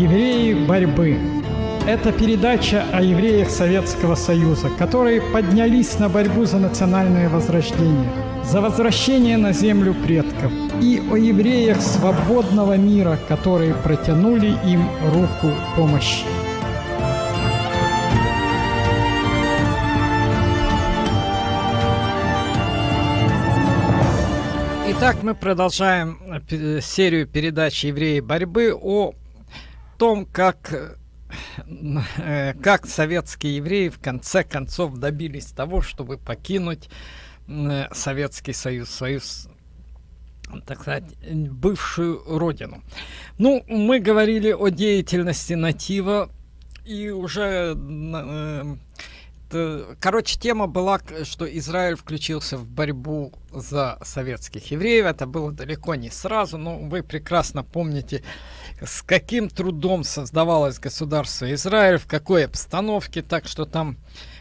Евреи борьбы. Это передача о евреях Советского Союза, которые поднялись на борьбу за национальное возрождение, за возвращение на землю предков и о евреях свободного мира, которые протянули им руку помощи. Итак, мы продолжаем э, серию передач «Евреи борьбы» о том, как, э, как советские евреи в конце концов добились того, чтобы покинуть э, Советский Союз, свою, так сказать, бывшую родину. Ну, мы говорили о деятельности Натива, и уже Э, короче, тема была, что Израиль включился в борьбу за советских евреев. Это было далеко не сразу, но вы прекрасно помните, с каким трудом создавалось государство Израиль, в какой обстановке, так что там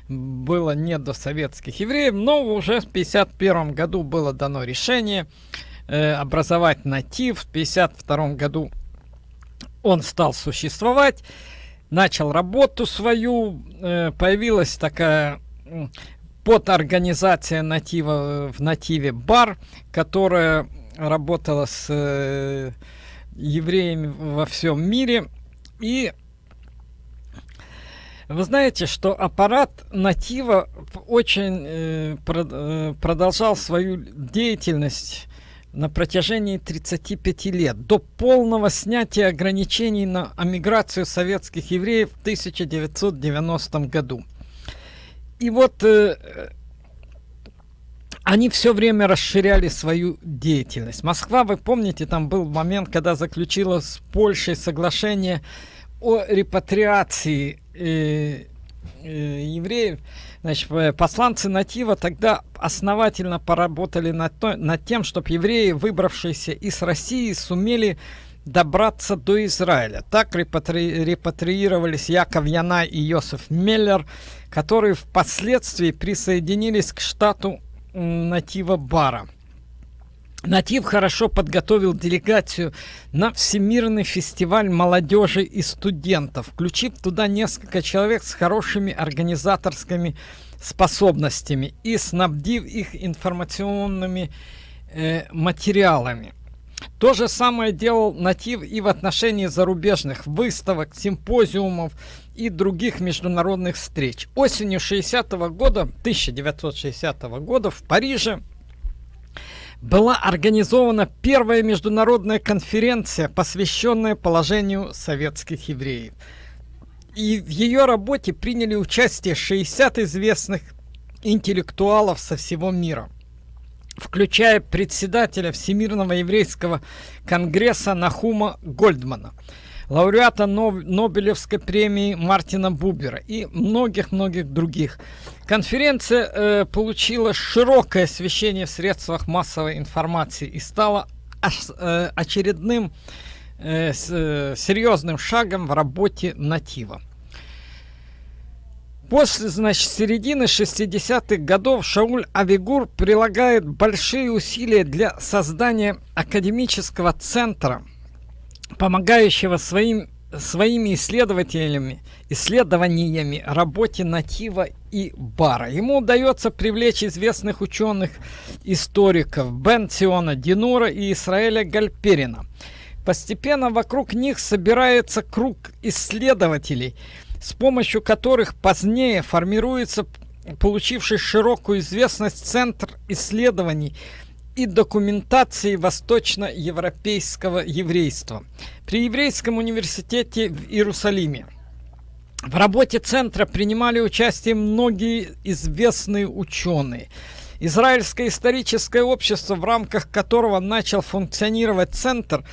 было не до советских евреев, но уже в 1951 году было дано решение э, образовать натив. В 1952 году он стал существовать начал работу свою, э, появилась такая подорганизация натива в нативе бар, которая работала с э, евреями во всем мире. И вы знаете, что аппарат натива очень э, э продолжал свою деятельность на протяжении 35 лет, до полного снятия ограничений на эмиграцию советских евреев в 1990 году. И вот э, они все время расширяли свою деятельность. Москва, вы помните, там был момент, когда заключила с Польшей соглашение о репатриации э, э, евреев. Значит, э, посланцы Натива тогда основательно поработали над, то, над тем, чтобы евреи, выбравшиеся из России, сумели добраться до Израиля. Так репатри... репатриировались Яков Яна и Йосиф Меллер, которые впоследствии присоединились к штату Натива Бара. Натив хорошо подготовил делегацию на Всемирный фестиваль молодежи и студентов, включив туда несколько человек с хорошими организаторскими способностями и снабдив их информационными э, материалами. То же самое делал Натив и в отношении зарубежных выставок, симпозиумов и других международных встреч. Осенью 60 -го года, 1960 -го года в Париже была организована первая международная конференция, посвященная положению советских евреев. И в ее работе приняли участие 60 известных интеллектуалов со всего мира, включая председателя Всемирного еврейского конгресса Нахума Гольдмана – лауреата Нобелевской премии Мартина Бубера и многих-многих других. Конференция э, получила широкое освещение в средствах массовой информации и стала э, очередным э, с, э, серьезным шагом в работе натива. После, значит, середины 60-х годов Шауль Авигур прилагает большие усилия для создания академического центра – помогающего своим, своими исследователями, исследованиями работе Натива и Бара. Ему удается привлечь известных ученых, историков Бен Динура и Исраэля Гальперина. Постепенно вокруг них собирается круг исследователей, с помощью которых позднее формируется получивший широкую известность Центр исследований и документации восточноевропейского еврейства при Еврейском университете в Иерусалиме. В работе центра принимали участие многие известные ученые. Израильское историческое общество, в рамках которого начал функционировать центр,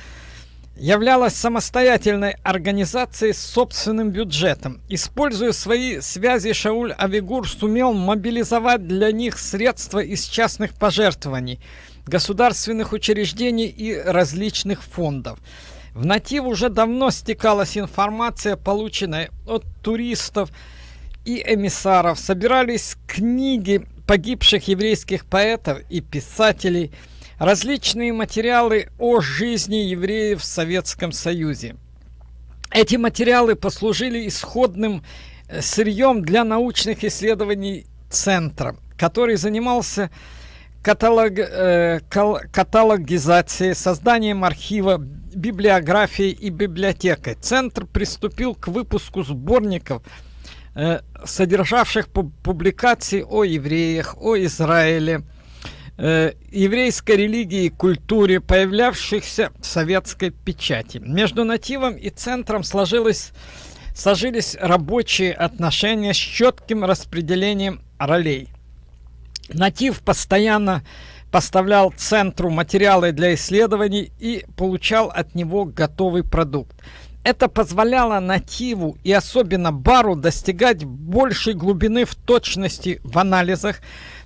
являлась самостоятельной организацией с собственным бюджетом. Используя свои связи, Шауль Авигур сумел мобилизовать для них средства из частных пожертвований – государственных учреждений и различных фондов. В натив уже давно стекалась информация, полученная от туристов и эмиссаров. Собирались книги погибших еврейских поэтов и писателей, различные материалы о жизни евреев в Советском Союзе. Эти материалы послужили исходным э, сырьем для научных исследований Центра, который занимался каталог, э, каталогизацией, созданием архива, библиографией и библиотекой. Центр приступил к выпуску сборников, э, содержавших публикации о евреях, о Израиле, э, еврейской религии и культуре, появлявшихся в советской печати. Между нативом и центром сложилось, сложились рабочие отношения с четким распределением ролей. Натив постоянно поставлял центру материалы для исследований и получал от него готовый продукт. Это позволяло нативу и особенно бару достигать большей глубины в точности в анализах,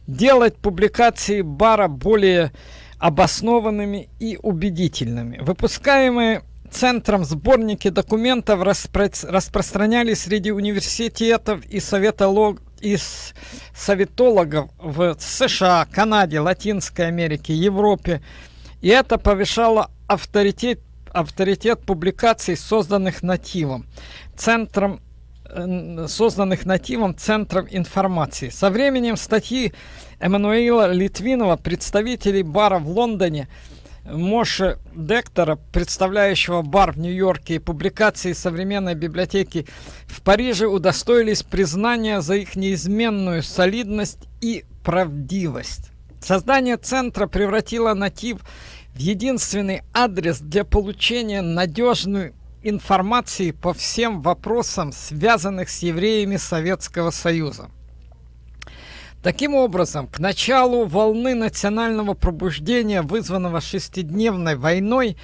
делать публикации бара более обоснованными и убедительными. Выпускаемые центром сборники документов распро распространялись среди университетов и советолог из советологов в США, Канаде, Латинской Америке, Европе. И это повышало авторитет, авторитет публикаций, созданных нативом, центром э, созданных нативом центром информации. Со временем статьи Эммануила Литвинова, представителей бара в Лондоне, Моше Дектора, представляющего бар в Нью-Йорке и публикации современной библиотеки в Париже удостоились признания за их неизменную солидность и правдивость. Создание центра превратило натив в единственный адрес для получения надежной информации по всем вопросам, связанных с евреями Советского Союза. Таким образом, к началу волны национального пробуждения, вызванного шестидневной войной,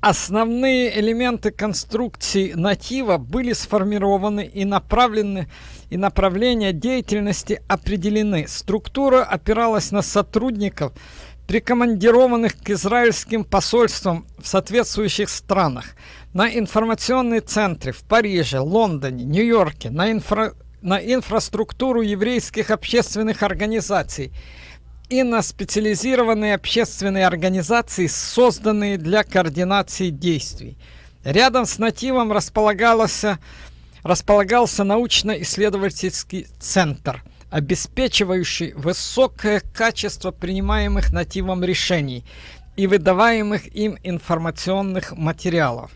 основные элементы конструкции натива были сформированы и направлены, и направления деятельности определены. Структура опиралась на сотрудников, прикомандированных к израильским посольствам в соответствующих странах, на информационные центры в Париже, Лондоне, Нью-Йорке, на инфра на инфраструктуру еврейских общественных организаций и на специализированные общественные организации, созданные для координации действий. Рядом с нативом располагался, располагался научно-исследовательский центр, обеспечивающий высокое качество принимаемых нативом решений и выдаваемых им информационных материалов.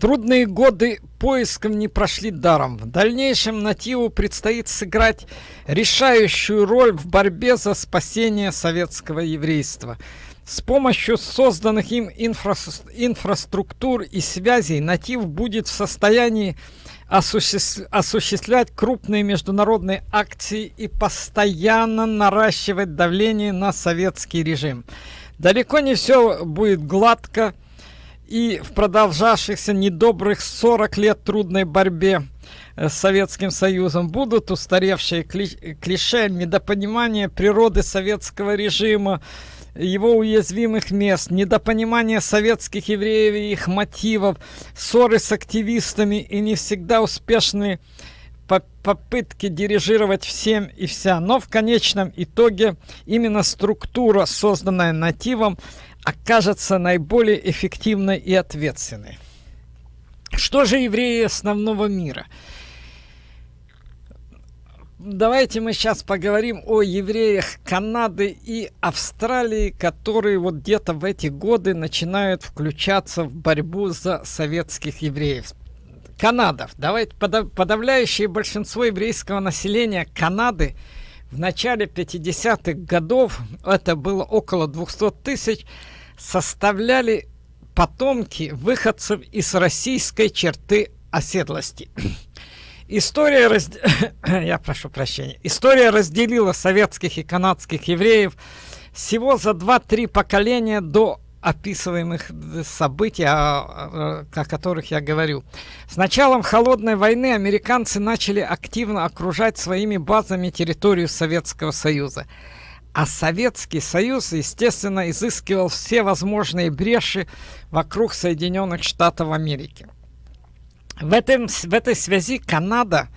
Трудные годы поисков не прошли даром. В дальнейшем Нативу предстоит сыграть решающую роль в борьбе за спасение советского еврейства. С помощью созданных им инфра инфраструктур и связей Натив будет в состоянии осуществ осуществлять крупные международные акции и постоянно наращивать давление на советский режим. Далеко не все будет гладко и в продолжавшихся недобрых 40 лет трудной борьбе э, с Советским Союзом будут устаревшие клише, недопонимание природы советского режима, его уязвимых мест, недопонимание советских евреев и их мотивов, ссоры с активистами и не всегда успешные попытки дирижировать всем и вся. Но в конечном итоге именно структура, созданная нативом, окажется наиболее эффективной и ответственной. Что же евреи основного мира? Давайте мы сейчас поговорим о евреях Канады и Австралии, которые вот где-то в эти годы начинают включаться в борьбу за советских евреев. Канада. Давайте подавляющее большинство еврейского населения Канады в начале 50-х годов, это было около 200 тысяч, составляли потомки выходцев из российской черты оседлости. История, раз... Я прошу прощения. История разделила советских и канадских евреев всего за 2-3 поколения до описываемых событий, о, о которых я говорю. С началом Холодной войны американцы начали активно окружать своими базами территорию Советского Союза. А Советский Союз, естественно, изыскивал все возможные бреши вокруг Соединенных Штатов Америки. В, этом, в этой связи Канада,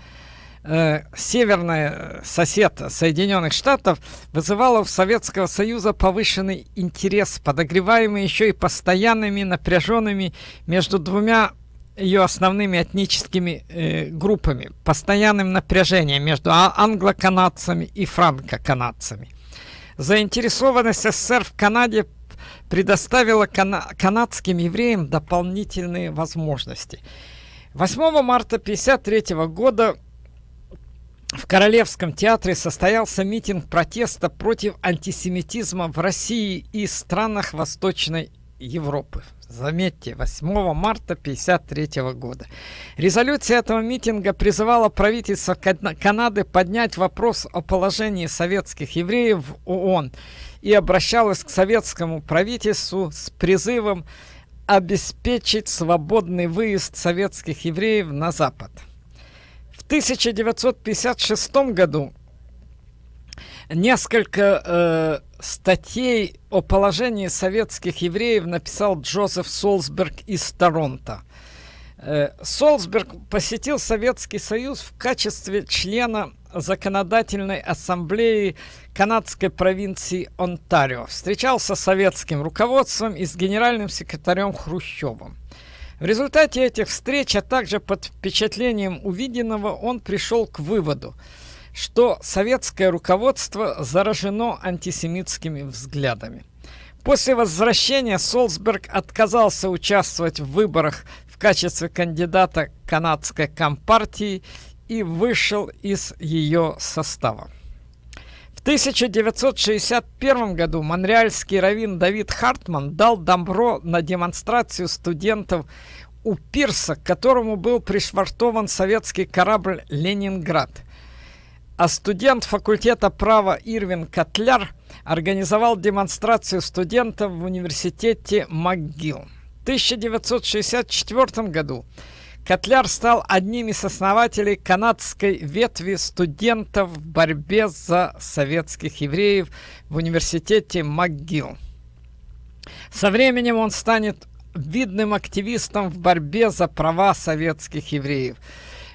э, северный сосед Соединенных Штатов, вызывала у Советского Союза повышенный интерес, подогреваемый еще и постоянными напряженными между двумя ее основными этническими э, группами, постоянным напряжением между а, англо-канадцами и франко-канадцами. Заинтересованность СССР в Канаде предоставила кана канадским евреям дополнительные возможности. 8 марта 1953 года в Королевском театре состоялся митинг протеста против антисемитизма в России и странах Восточной Европы. Заметьте, 8 марта 1953 года. Резолюция этого митинга призывала правительство Канады поднять вопрос о положении советских евреев в ООН и обращалась к советскому правительству с призывом обеспечить свободный выезд советских евреев на Запад. В 1956 году несколько э, статей о положении советских евреев написал Джозеф Солсберг из Торонто. Э, Солсберг посетил Советский Союз в качестве члена законодательной ассамблеи канадской провинции Онтарио. Встречался с советским руководством и с генеральным секретарем Хрущевым. В результате этих встреч, а также под впечатлением увиденного, он пришел к выводу – что советское руководство заражено антисемитскими взглядами. После возвращения Солсберг отказался участвовать в выборах в качестве кандидата канадской компартии и вышел из ее состава. В 1961 году монреальский раввин Давид Хартман дал добро на демонстрацию студентов у пирса, к которому был пришвартован советский корабль «Ленинград» а студент факультета права Ирвин Котляр организовал демонстрацию студентов в университете МcGill. В 1964 году Котляр стал одним из основателей канадской ветви студентов в борьбе за советских евреев в университете МcGill. Со временем он станет видным активистом в борьбе за права советских евреев –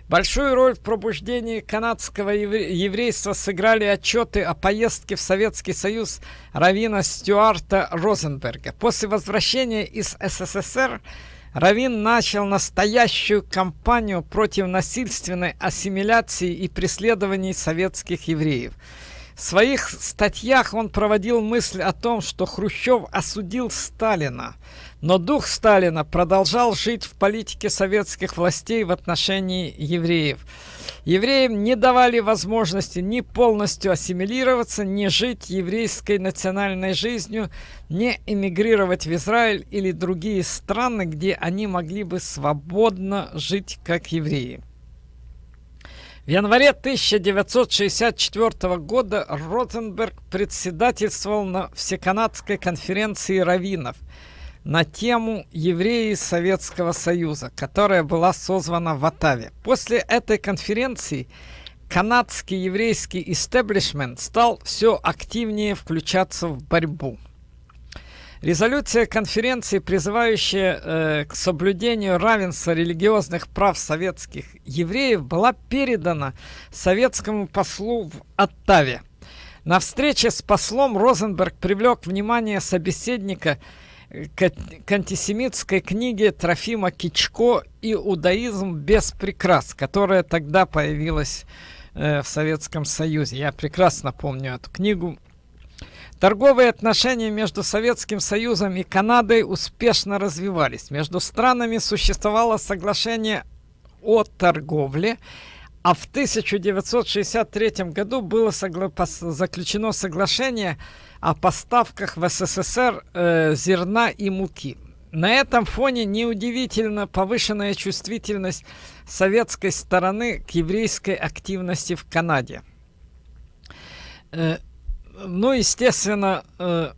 Большую роль в пробуждении канадского еврейства сыграли отчеты о поездке в Советский Союз Равина Стюарта Розенберга. После возвращения из СССР Равин начал настоящую кампанию против насильственной ассимиляции и преследований советских евреев. В своих статьях он проводил мысль о том, что Хрущев осудил Сталина, но дух Сталина продолжал жить в политике советских властей в отношении евреев. Евреям не давали возможности ни полностью ассимилироваться, ни жить еврейской национальной жизнью, не эмигрировать в Израиль или другие страны, где они могли бы свободно жить как евреи. В январе 1964 года Ротенберг председательствовал на Всеканадской конференции раввинов – на тему евреи Советского Союза, которая была созвана в Оттаве. После этой конференции канадский еврейский истеблишмент стал все активнее включаться в борьбу. Резолюция конференции, призывающая э, к соблюдению равенства религиозных прав советских евреев, была передана советскому послу в Оттаве. На встрече с послом Розенберг привлек внимание собеседника к, к антисемитской книге Трофима Кичко «Иудаизм без прикрас», которая тогда появилась э, в Советском Союзе. Я прекрасно помню эту книгу. Торговые отношения между Советским Союзом и Канадой успешно развивались. Между странами существовало соглашение о торговле, а в 1963 году было согла заключено соглашение о поставках в СССР э, зерна и муки. На этом фоне неудивительно повышенная чувствительность советской стороны к еврейской активности в Канаде. Э, ну, естественно, э,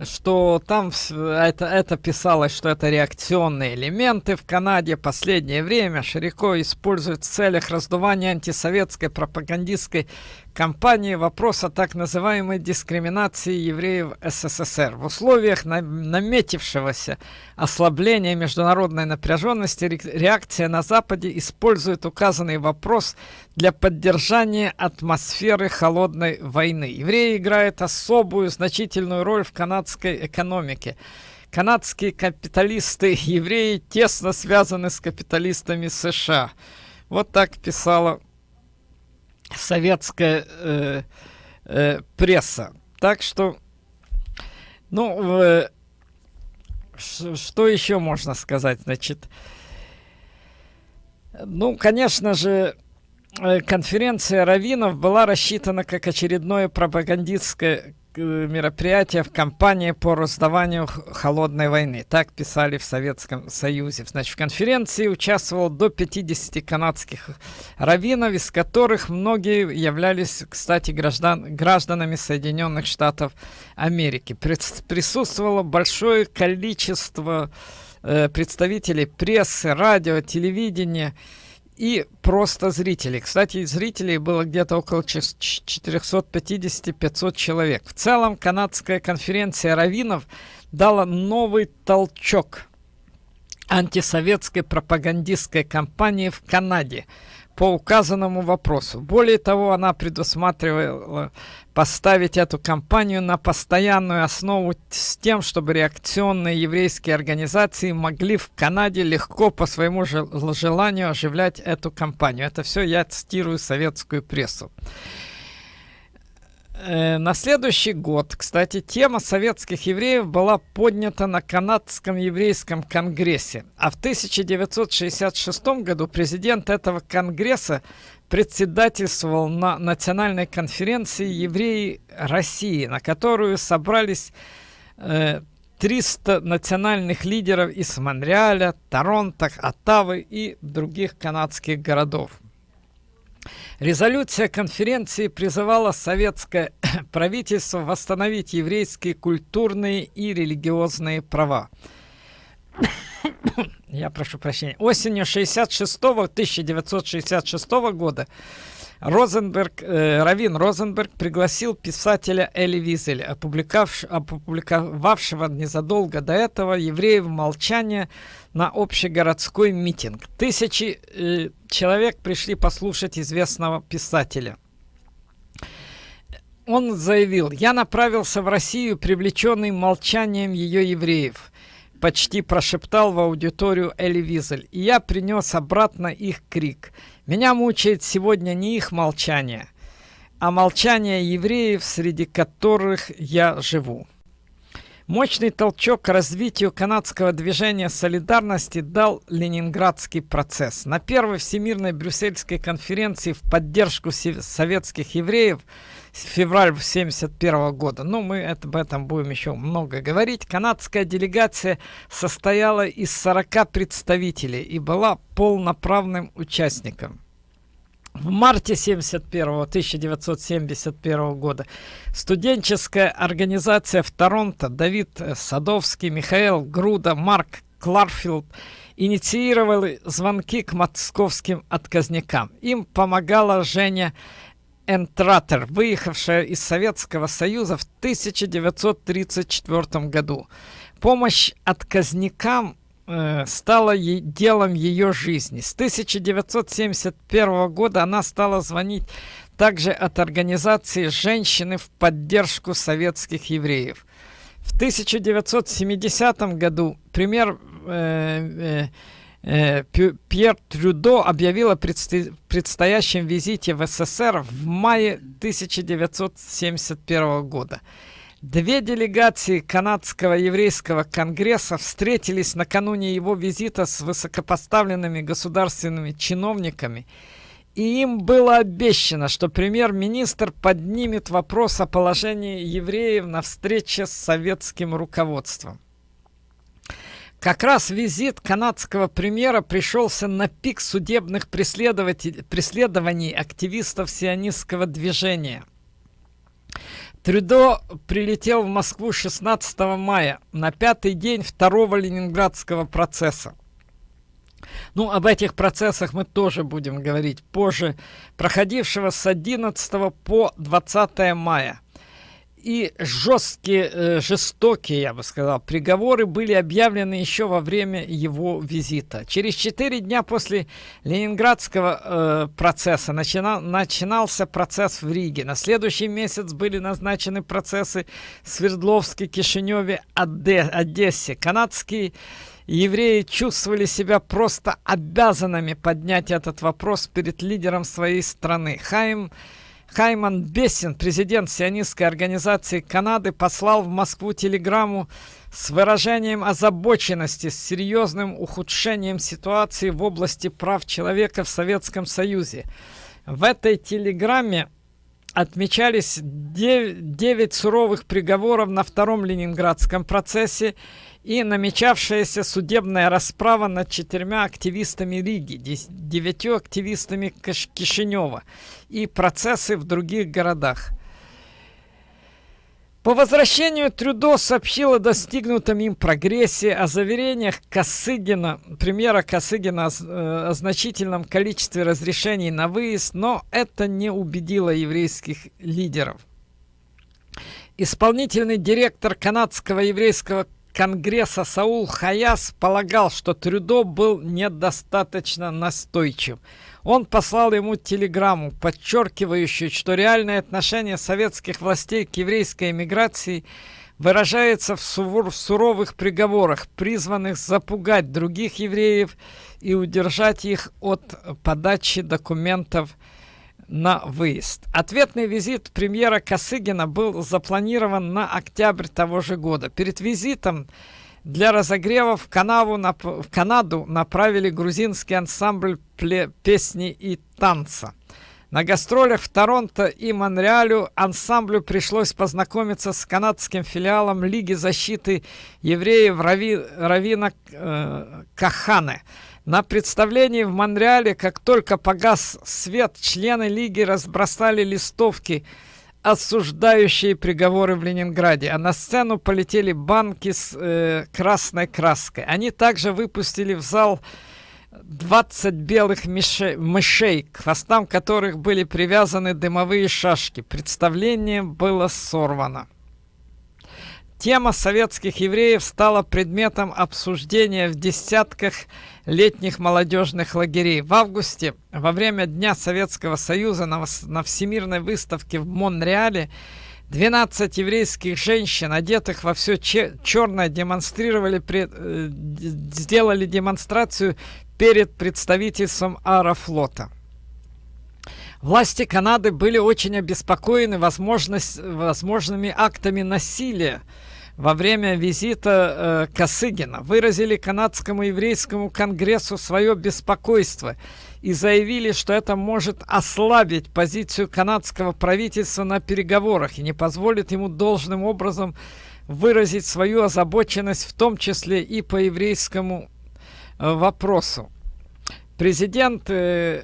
что там это, это писалось, что это реакционные элементы в Канаде. В последнее время широко используют в целях раздувания антисоветской пропагандистской кампании вопрос о так называемой дискриминации евреев СССР. В условиях наметившегося ослабления международной напряженности реакция на Западе использует указанный вопрос для поддержания атмосферы холодной войны. Евреи играют особую значительную роль в канадской экономике. канадские капиталисты-евреи тесно связаны с капиталистами США. Вот так писала советская э, э, пресса. Так что, ну, э, что еще можно сказать? Значит, ну, конечно же, э, конференция раввинов была рассчитана как очередное пропагандистское мероприятия в кампании по раздаванию холодной войны. Так писали в Советском Союзе. Значит, в конференции участвовало до 50 канадских раввинов, из которых многие являлись, кстати, граждан, гражданами Соединенных Штатов Америки. Присутствовало большое количество э, представителей прессы, радио, телевидения, и просто зрителей. Кстати, зрителей было где-то около 450-500 человек. В целом, канадская конференция раввинов дала новый толчок антисоветской пропагандистской кампании в Канаде по указанному вопросу. Более того, она предусматривала поставить эту кампанию на постоянную основу с тем, чтобы реакционные еврейские организации могли в Канаде легко по своему желанию оживлять эту кампанию. Это все я цитирую советскую прессу. Э, на следующий год, кстати, тема советских евреев была поднята на канадском еврейском конгрессе. А в 1966 году президент этого конгресса председательствовал на национальной конференции евреи России, на которую собрались э, 300 национальных лидеров из Монреаля, Торонто, Оттавы и других канадских городов. Резолюция конференции призывала советское правительство восстановить еврейские культурные и религиозные права. Я прошу прощения. Осенью 66 1966 года Розенберг, э, Равин Розенберг пригласил писателя Эли Визеля, опубликовавшего незадолго до этого «Евреев молчания» на общегородской митинг. Тысячи э, человек пришли послушать известного писателя. Он заявил, «Я направился в Россию, привлеченный молчанием ее евреев» почти прошептал в аудиторию Эли Визель, и я принес обратно их крик. Меня мучает сегодня не их молчание, а молчание евреев, среди которых я живу. Мощный толчок к развитию канадского движения солидарности дал Ленинградский процесс. На первой Всемирной Брюссельской конференции в поддержку советских евреев – февраль 71 года. Ну, мы об этом будем еще много говорить. Канадская делегация состояла из 40 представителей и была полноправным участником. В марте 71 1971 года студенческая организация в Торонто Давид Садовский, Михаил Груда, Марк Кларфилд инициировали звонки к московским отказникам. Им помогала Женя Энтратер, выехавшая из Советского Союза в 1934 году. Помощь отказникам э, стала делом ее жизни. С 1971 года она стала звонить также от организации «Женщины в поддержку советских евреев». В 1970 году премьер э, э, Э, Пьер Трюдо объявил о предстоящем визите в СССР в мае 1971 года. Две делегации канадского еврейского конгресса встретились накануне его визита с высокопоставленными государственными чиновниками, и им было обещано, что премьер-министр поднимет вопрос о положении евреев на встрече с советским руководством. Как раз визит канадского премьера пришелся на пик судебных преследований активистов сионистского движения. Трюдо прилетел в Москву 16 мая, на пятый день второго ленинградского процесса. Ну, об этих процессах мы тоже будем говорить позже, проходившего с 11 по 20 мая. И жесткие, э, жестокие, я бы сказал, приговоры были объявлены еще во время его визита. Через четыре дня после Ленинградского э, процесса начинал, начинался процесс в Риге. На следующий месяц были назначены процессы в Свердловске, Кишиневе, Оде, Одессе. Канадские евреи чувствовали себя просто обязанными поднять этот вопрос перед лидером своей страны. Хайм Хайман Бессин, президент сионистской организации Канады, послал в Москву телеграмму с выражением озабоченности с серьезным ухудшением ситуации в области прав человека в Советском Союзе. В этой телеграмме отмечались 9, 9 суровых приговоров на втором ленинградском процессе и намечавшаяся судебная расправа над четырьмя активистами Риги, девятью активистами Кишинева и процессы в других городах. По возвращению Трюдо сообщил о достигнутом им прогрессе, о заверениях Косыгина, премьера Косыгина э, о значительном количестве разрешений на выезд, но это не убедило еврейских лидеров. Исполнительный директор канадского еврейского Конгресса Саул Хаяс полагал, что Трюдо был недостаточно настойчив. Он послал ему телеграмму, подчеркивающую, что реальное отношение советских властей к еврейской эмиграции выражается в, в суровых приговорах, призванных запугать других евреев и удержать их от подачи документов на выезд. Ответный визит премьера Косыгина был запланирован на октябрь того же года. Перед визитом для разогрева в, Канаву, в Канаду направили грузинский ансамбль песни и танца. На гастролях в Торонто и Монреалю ансамблю пришлось познакомиться с канадским филиалом Лиги защиты евреев Рави, Равина э, Кахане – на представлении в Монреале, как только погас свет, члены Лиги разбросали листовки, осуждающие приговоры в Ленинграде, а на сцену полетели банки с э, красной краской. Они также выпустили в зал 20 белых мышей, мышей, к хвостам которых были привязаны дымовые шашки. Представление было сорвано. Тема советских евреев стала предметом обсуждения в десятках летних молодежных лагерей. В августе, во время Дня Советского Союза на, Всемирной выставке в Монреале, 12 еврейских женщин, одетых во все черное, демонстрировали, пред, э, сделали демонстрацию перед представительством Аэрофлота. Власти Канады были очень обеспокоены возможность, возможными актами насилия во время визита э, Косыгина выразили канадскому еврейскому конгрессу свое беспокойство и заявили, что это может ослабить позицию канадского правительства на переговорах и не позволит ему должным образом выразить свою озабоченность, в том числе и по еврейскому э, вопросу. Президент э,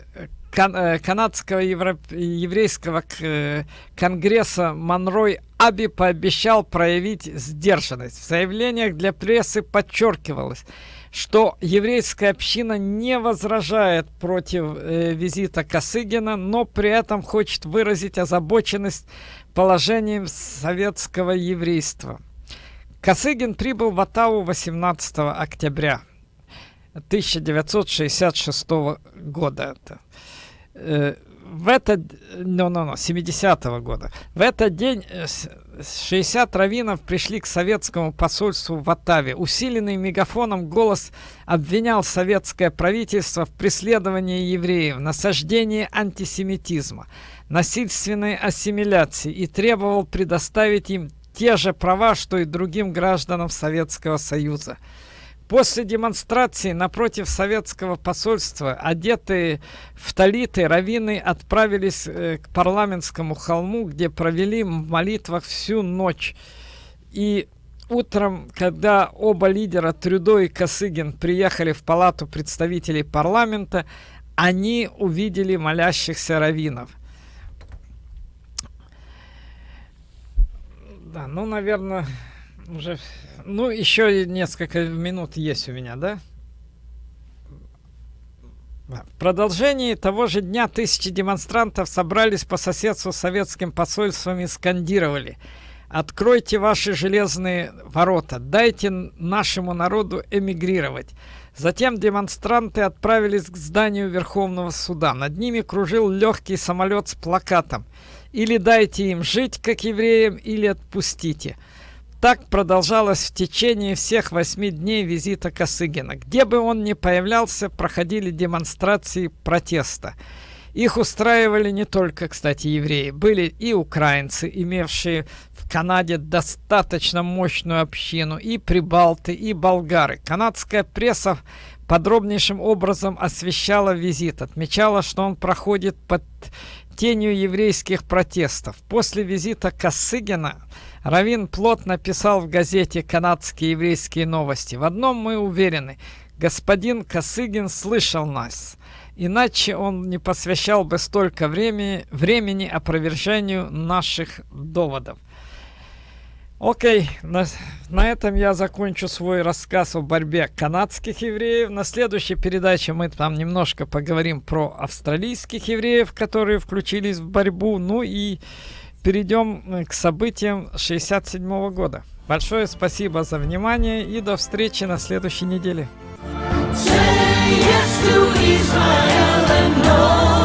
кан э, канадского евро еврейского э, конгресса Монрой Аби пообещал проявить сдержанность. В заявлениях для прессы подчеркивалось, что еврейская община не возражает против э, визита Косыгина, но при этом хочет выразить озабоченность положением советского еврейства. Косыгин прибыл в Оттаву 18 октября 1966 года. Это. В этот, no, no, no, 70-го года, в этот день 60 э, раввинов пришли к советскому посольству в Оттаве. Усиленный мегафоном голос обвинял советское правительство в преследовании евреев, насаждении антисемитизма, насильственной ассимиляции и требовал предоставить им те же права, что и другим гражданам Советского Союза. После демонстрации напротив советского посольства, одетые в талиты, раввины отправились э, к парламентскому холму, где провели в молитвах всю ночь. И утром, когда оба лидера Трюдо и Косыгин приехали в палату представителей парламента, они увидели молящихся раввинов. Да, ну, наверное, уже ну, еще несколько минут есть у меня, да? В продолжении того же дня тысячи демонстрантов собрались по соседству с советским посольством и скандировали Откройте ваши железные ворота, дайте нашему народу эмигрировать. Затем демонстранты отправились к зданию Верховного суда. Над ними кружил легкий самолет с плакатом «Или дайте им жить, как евреям, или отпустите». Так продолжалось в течение всех восьми дней визита Косыгина. Где бы он ни появлялся, проходили демонстрации протеста. Их устраивали не только, кстати, евреи. Были и украинцы, имевшие в Канаде достаточно мощную общину, и прибалты, и болгары. Канадская пресса подробнейшим образом освещала визит, отмечала, что он проходит под тенью еврейских протестов. После визита Косыгина Равин плотно написал в газете «Канадские еврейские новости». В одном мы уверены, господин Косыгин слышал нас, иначе он не посвящал бы столько времени, времени опровержению наших доводов. Окей, на, на этом я закончу свой рассказ о борьбе канадских евреев. На следующей передаче мы там немножко поговорим про австралийских евреев, которые включились в борьбу. Ну и перейдем э, к событиям 67 -го года. Большое спасибо за внимание и до встречи на следующей неделе. Say yes to Israel and no.